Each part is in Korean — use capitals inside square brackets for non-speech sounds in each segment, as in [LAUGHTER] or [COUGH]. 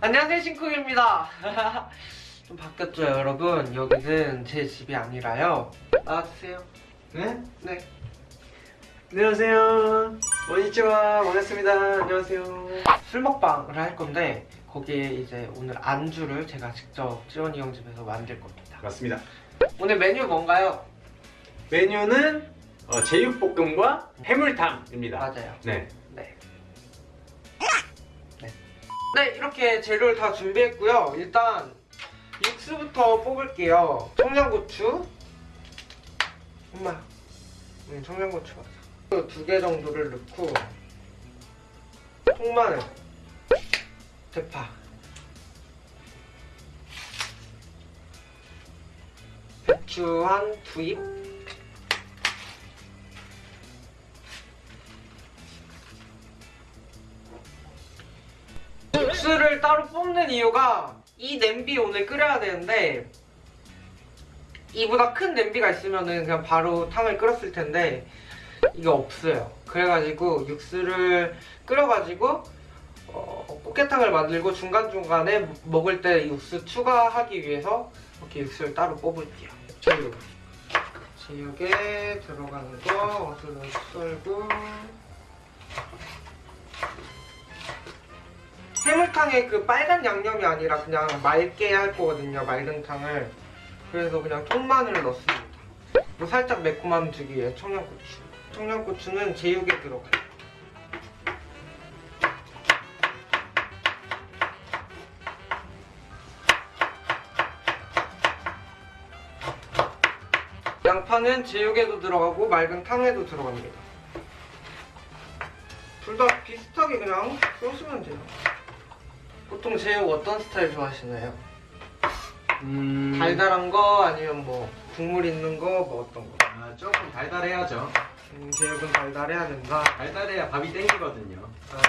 안녕하세요 신쿡입니다 [LAUGHS] 좀 바뀌었죠 여러분 여기는 제 집이 아니라요 나와주세요 네? 네 안녕하세요. 원이치와 반갑습니다. 안녕하세요. 술 먹방을 할 건데 거기에 이제 오늘 안주를 제가 직접 지원이 형 집에서 만들 겁니다 맞습니다. 오늘 메뉴 뭔가요? 메뉴는 어, 제육볶음과 해물탕입니다. 맞아요. 네. 네, 이렇게 재료를 다 준비했고요. 일단 육수부터 뽑을게요. 청양고추. 엄마. 음, 청양고추 맞아. 두 개 정도를 넣고 통마늘, 대파, 배추 한 두 입. 육수를 따로 뽑는 이유가 이 냄비 오늘 끓여야 되는데 이보다 큰 냄비가 있으면은 그냥 바로 탕을 끓였을 텐데 이게 없어요. 그래가지고 육수를 끓여가지고 어, 꽃게탕을 만들고 중간중간에 먹을 때 육수 추가하기 위해서 이렇게 육수를 따로 뽑을게요. 제육. 제육에 들어가는 거 어슬로 썰고 해물탕에 그 빨간 양념이 아니라 그냥 맑게 할 거거든요 맑은 탕을. 그래서 그냥 통마늘을 넣습니다. 뭐 살짝 매콤함 주기 위해 청양고추. 청양고추는 제육에 들어가요. 양파는 제육에도 들어가고 맑은 탕에도 들어갑니다. 둘 다 비슷하게 그냥 써주면 돼요 보통 제육 어떤 스타일 좋아하시나요? 음... 달달한 거 아니면 뭐 국물 있는 거 뭐 어떤 거? 아, 조금 달달해야죠. 음, 제육은 달달해야 된다. 달달해야 밥이 땡기거든요. 아,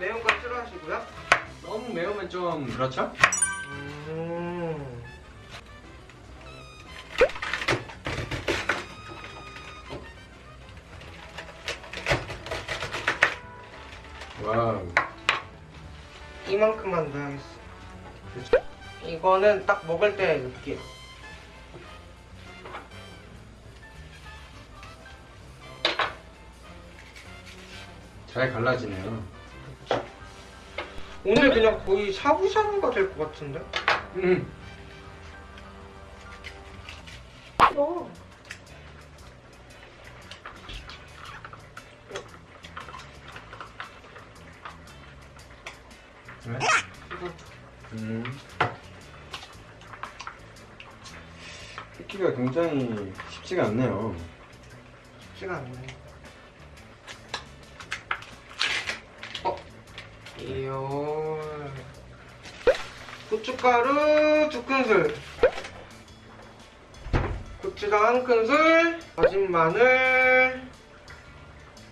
매운 거 싫어하시고요? 너무 매우면 좀 그렇죠? 음, 이만큼만 넣어야겠어. 이거는 딱 먹을 때 넣을게요. 잘 갈라지네요. 오늘 그냥 거의 샤브샤브가 될 것 같은데? 음. 음. 뜯기가 굉장히 쉽지가 않네요. 쉽지가 않네. 어? 이요. 고춧가루 두 큰술. 고추장 한 큰술. 다진 마늘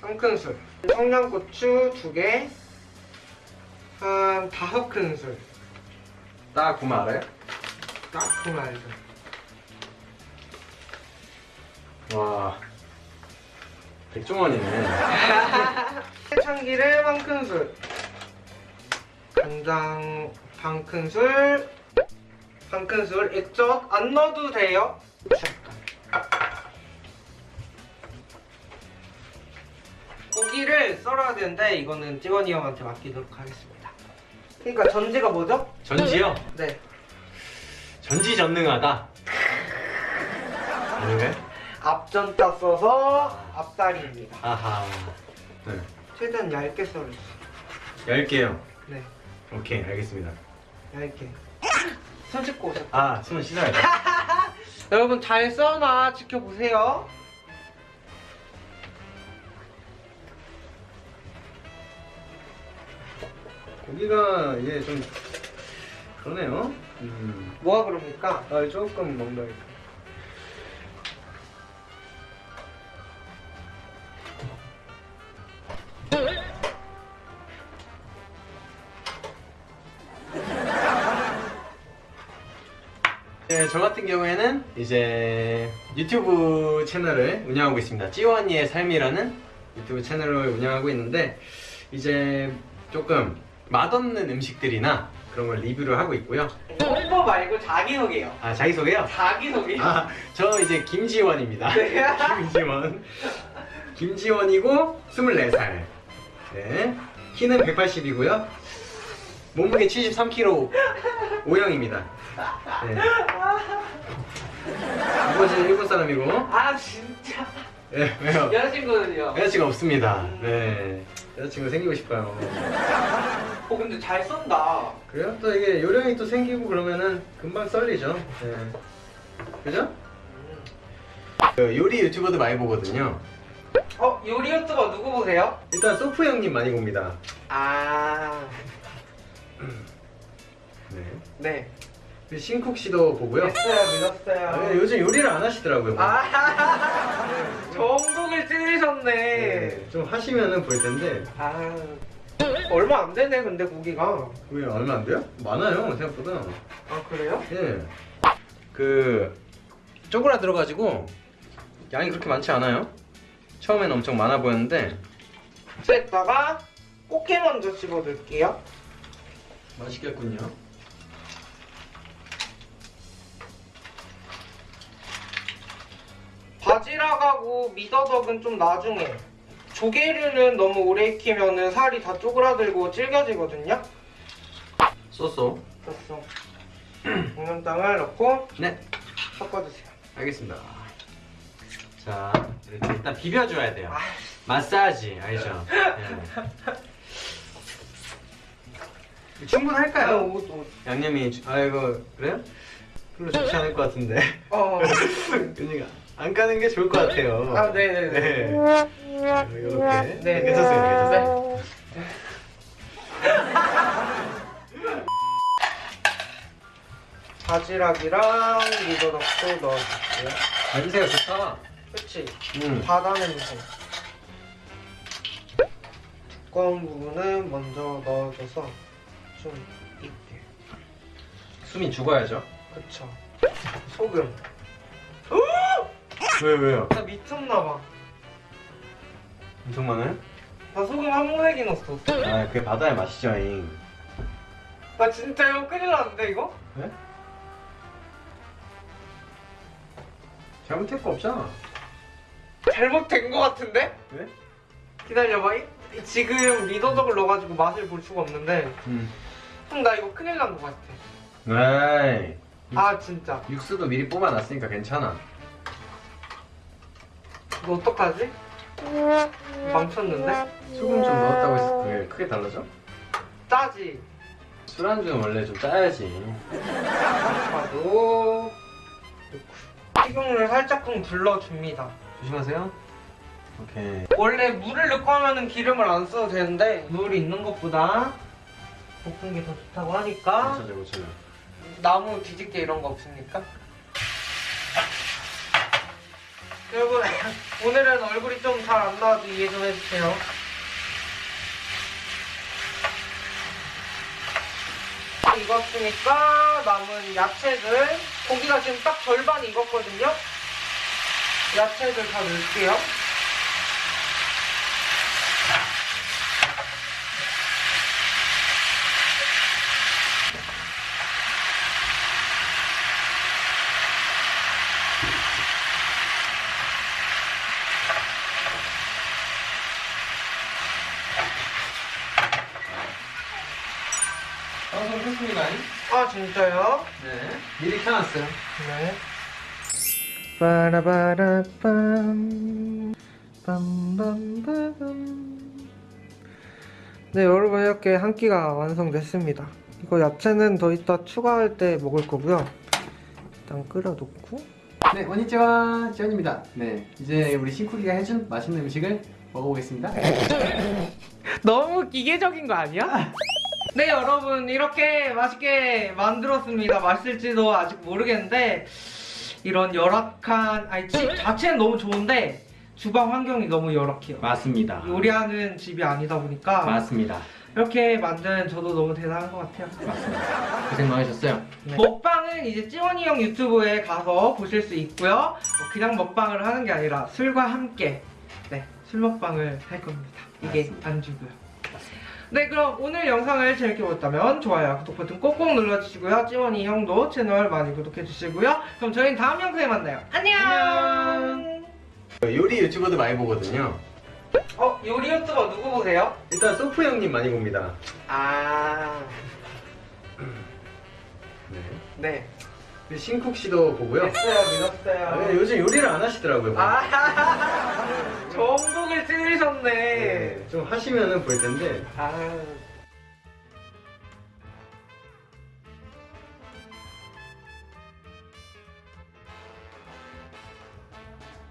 한 큰술. 청양고추 두 개. 한 다섯 큰술. 딱 보면 알아요? 딱그 말도. 와. 백종원이네. 참기름 한 큰술 간장 반 큰술 반 큰술 액젓 안 넣어도 돼요 고기를 썰어야 되는데 이거는 찌원이 형한테 맡기도록 하겠습니다 그러니까 전제가 뭐죠? 전지요? 네 전지전능하다. 왜? 앞전자 써서 앞다리입니다 아하. 네. 최대한 얇게 썰어주세요 열게요. 네 오케이, 알겠습니다. 얇게 손 씻고 오셨다 아, 손 씻어야 돼. 여러분 잘 써나 지켜보세요. 고기가 이게 좀 그러네요. 음. 뭐가 그럽니까? 아, 조금 멍멍해. [LAUGHS] 네, 저 같은 경우에는 이제 유튜브 채널을 운영하고 있습니다. 찌원이의 삶이라는 유튜브 채널을 운영하고 있는데 이제 조금 맛없는 음식들이나 그런 걸 리뷰를 하고 있고요. 홍보 말고 자기소개요. 아 자기소개요? 자기소개. 아, 저 이제 김지원입니다. 네. [LAUGHS] 김지원. 김지원이고 24살. 네. 키는 180이고요. 몸무게 73kg O형입니다. 네. 아버지는 일본 사람이고. 아 진짜. 네, 왜요? 여자친구는요? 여자친구 없습니다. 네. 여자친구 생기고 싶어요. 어 근데 잘 쏜다. 그래요? 또 이게 요령이 또 생기고 그러면은 금방 썰리죠. 네. 그죠? 그 요리 유튜버도 많이 보거든요. 어 요리 유튜버 누구 보세요? 일단 소프 형님 많이 봅니다. 아 네. 네. 그리고 신쿡 씨도 보고요. 믿었어요 믿었어요. 아, 근데 요즘 요리를 안 하시더라고요. 뭐. 아 [LAUGHS] 전국을 찌르셨네. 네, 좀 하시면은 볼 텐데 아 얼마 안 되네 근데 고기가. 왜 얼마 안 돼요? 많아요 생각보다. 아 그래요? 예. 그 쪼그라들어가지고 양이 그렇게 많지 않아요. 처음에는 엄청 많아 보였는데 여기다가 꽃게 먼저 집어넣을게요. 맛있겠군요. 미더덕은 좀 나중에. 조개류는 너무 오래 익히면은 살이 다 쪼그라들고 질겨지거든요. 쏘쏘. 됐어. [CLEARS THROAT] 양념장을 넣고 네, 섞어주세요. 알겠습니다. 자, 이렇게 일단 비벼줘야 돼요. 아. 마사지 알죠? 네. 충분할까요? 옷, 옷. 양념이 주- 아이고 그래요? 별로 좋지 않을 것 같은데. 어. [LAUGHS] 그러니까 안 까는 게 좋을 것 같아요. 아, 네네네. 네. 이렇게. 네. 괜찮습니다. 괜찮습니다. [LAUGHS] 바지락이랑 미더덕도 넣어줄게요. 냄새가 좋다. 그치? 음. 바다 냄새. 두꺼운 부분은 먼저 넣어줘서 좀 익게. 숨이 죽어야죠. 그쵸. 소금. 왜 왜요? 나 미쳤나봐. 엄청 많아요? 나 소금 한 모내기 넣었어. 아 그게 바다의 맛이죠. 잉. 나 진짜 이거 큰일 났는데, 이거? 네? 잘못할 거 없잖아. 잘못된 거 같은데? 왜? 기다려봐. 이- 지금 미더덕을 넣어가지고 맛을 볼 수가 없는데. 음. 형, 나 이거 큰일 난 거 같아. 에이. 아, 진짜. 육수도 미리 뽑아놨으니까 괜찮아. 이거 어떡하지? 망쳤는데? 소금 좀 넣었다고 해서 그게 크게 달라져? 짜지? 술안주는 원래 좀 짜야지. 양파도 넣고 식용유를 살짝끔 불러줍니다 조심하세요. 오케이. 원래 물을 넣고 하면은 기름을 안 써도 되는데 물이 있는 것보다 볶은 게 더 좋다고 하니까 고쳐져 고쳐져. 나무 뒤집개 이런 거 없습니까? 여러분 [LAUGHS] 오늘은 얼굴이 좀 잘 안 나와도 이해 좀 해주세요. 익었으니까 남은 야채들 고기가 지금 딱 절반 익었거든요. 야채들 다 넣을게요 방송 했습니다. 아 진짜요? 네. 미리 켜놨어요. 네. 빠라바라빰 빰빰빰빰 네 여러분 이렇게 한 끼가 완성됐습니다 이거 야채는 더 이따 추가할 때 먹을 거고요 일단 끓여놓고 네, 원니치와 지원입니다. 네, 이제 우리 신쿡이가 해준 맛있는 음식을 먹어보겠습니다. [LAUGHS] 너무 기계적인 거 아니야? [LAUGHS] 네 여러분 이렇게 맛있게 만들었습니다 맛있을지도 아직 모르겠는데 이런 열악한 아니 집 자체는 너무 좋은데 주방 환경이 너무 열악해요 맞습니다. 요리하는 집이 아니다 보니까 맞습니다. 이렇게 만든 저도 너무 대단한 것 같아요 고생 많으셨어요. 네. 먹방은 이제 찌원이 형 유튜브에 가서 보실 수 있고요 뭐 그냥 먹방을 하는 게 아니라 술과 함께 네, 술 먹방을 할 겁니다 이게 맞습니다. 안주고요 네 그럼 오늘 영상을 재밌게 보셨다면 좋아요 구독 버튼 꼭꼭 눌러주시고요 찌원이 형도 채널 많이 구독해주시고요 그럼 저희는 다음 영상에 만나요 안녕 안녕. 요리 유튜버도 많이 보거든요. 어 요리 유튜버 누구 보세요? 일단 소프 형님 많이 봅니다. 아 네. 네. 그리고 신쿡 씨도 보고요. 믿었어요, 아, 믿었어요. 근데 요즘 요리를 안 하시더라고요. 아, 전곡을 찌르셨네. 네, 좀 하시면은 볼 텐데 아,